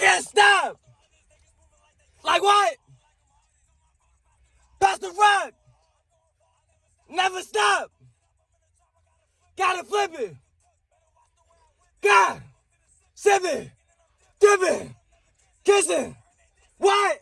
can't stop. Like what? Pass the rock. Never stop. Gotta flip it. God. Sipping. it. kissing. What?